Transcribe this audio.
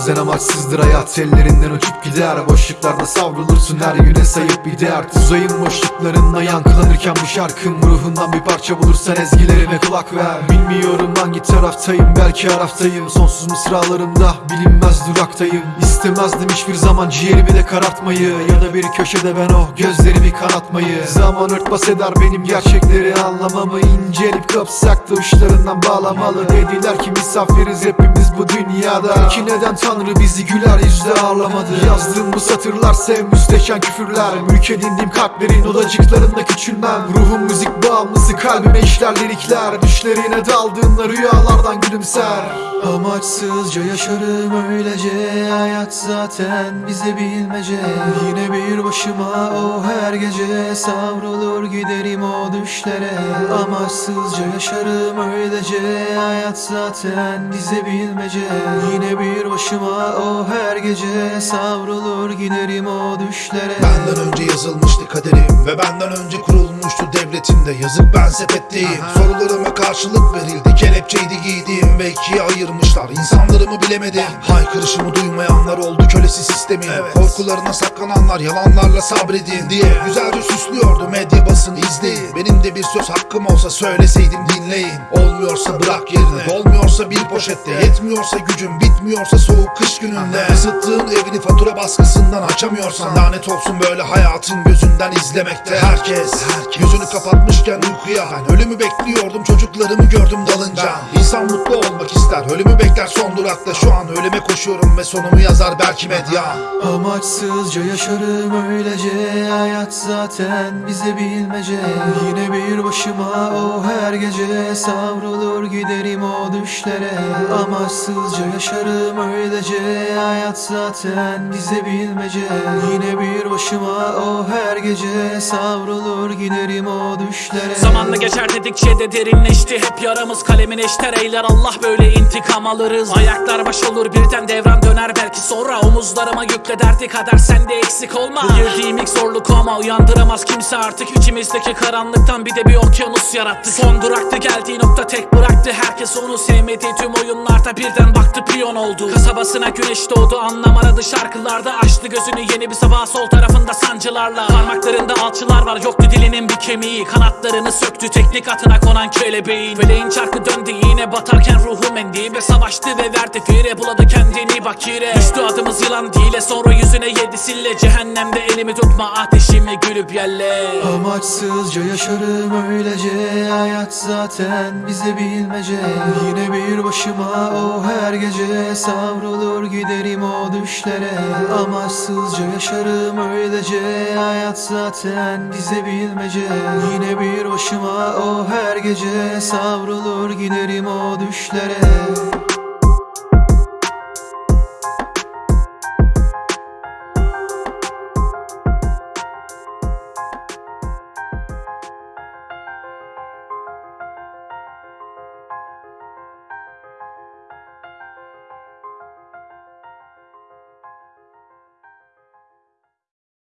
Bazen amaçsızdır hayat ellerinden uçup gider. Boşluklarda savrulursun her güne sayıp bir dert. Uzayın boşluklarında yankılanırken bu şarkım Ruhundan bir parça bulursan ezgilerime kulak ver. Bilmiyorum hangi taraftayım belki araftayım. Sonsuz mısralarımda bilinmez duraktayım. İstemezdim hiçbir zaman ciğerimi de karartmayı. Ya da bir köşede ben o gözlerimi kanatmayı. Zaman örtbas eder benim gerçekleri anlamamı. İncelip kapsak da uçlarından bağlamalı. Dediler ki misafiriz hepimiz bu dünyada. Peki neden Tanrı bizi güler yüzle ağırlamadı Yazdığım bu satırlar sev müsteşen küfürler. Mülk edindiğim kalplerin odacıklarında küçülmem. Ruhum müzik bağımlısı kalbime işler lirikler. Düşlerine daldığında rüyalardan gülümser. Amaçsızca yaşarım öylece Hayat zaten bize bilmece. Yine bir başıma o her gece Savrulur giderim o düşlere. Amaçsızca yaşarım öylece Hayat zaten bize bilmece. Yine bir başıma o her gece Savrulur giderim o düşlere. Benden önce yazılmıştı kaderim Ve benden önce kurulmuştu devletimde. Yazık ben sepetteyim Sorularıma karşılık verildi. Kelepçeydi giydiğim ve ikiye ayırmışlar. İnsanlarımı bilemedim. Haykırışımı duymayanlar oldu kölesi sistemin. Korkularına saklananlar yalanlarla sabredin diye Güzelce süslüyordu medya basını izleyin. Benim de bir söz hakkım olsa söyleseydim dinleyin. Olmuyorsa bırak yerine Dolmuyorsa bir poşette. Yetmiyorsa gücün bitmiyorsa soğuk kış gününde. Isıttığın evini fatura baskısından açamıyorsan Lanet olsun böyle hayatın gözünden izlemekte. Herkes, gözünü kapatmışken uykuya. Ben ölümü bekliyordum çocuklarımı gördüm dalınca. İnsan mutlu olmak ister ölümü bekler son durakta. Şu an ölüme koşuyorum ve sonumu yazar belki medya. Amaçsızca yaşarım öylece Hayat zaten bize bilmece Yine bir başıma o her gece Savrulur giderim o düşlere. Amaçsızca yaşarım öylece Hayat zaten bize bilmece. Yine bir başıma o her gece Savrulur giderim o düşlere. Zamanla geçer dedikçe de derinleşti Hep yaramız kalemin eşter eyler Allah böyle intikam alırız. Ayaklar baş olur birden devran döner. Belki sonra Omuzlarıma yükle derdi kader sende eksik olma Bu girdiğim ilk zorluk ama uyandıramaz kimse artık İçimizdeki karanlıktan bir de bir okyanus yarattı. Son duraktı geldiği nokta tek bıraktı. Herkes onu sevmedi tüm oyunlarda birden baktı piyon oldu. Kasabasına güneş doğdu anlam aradı. Şarkılarda Açtı gözünü yeni bir sabah sol tarafında sancılarla. Parmaklarında alçılar var yoktu dilinin bir kemiği. Kanatlarını söktü teknik atına konan kelebeğin. Feleğin çarkı döndü yine batarken ruhum endi Ve savaştı ve verdi fire sille Cehennemde elimi tutma ateşimi gülüp yelle Amaçsızca yaşarım öylece Hayat zaten bize bilmece. Yine bir başıma o her gece Savrulur giderim o düşlere. Amaçsızca yaşarım öylece Hayat zaten bize bilmece. Yine bir başıma o her gece Savrulur giderim o düşlere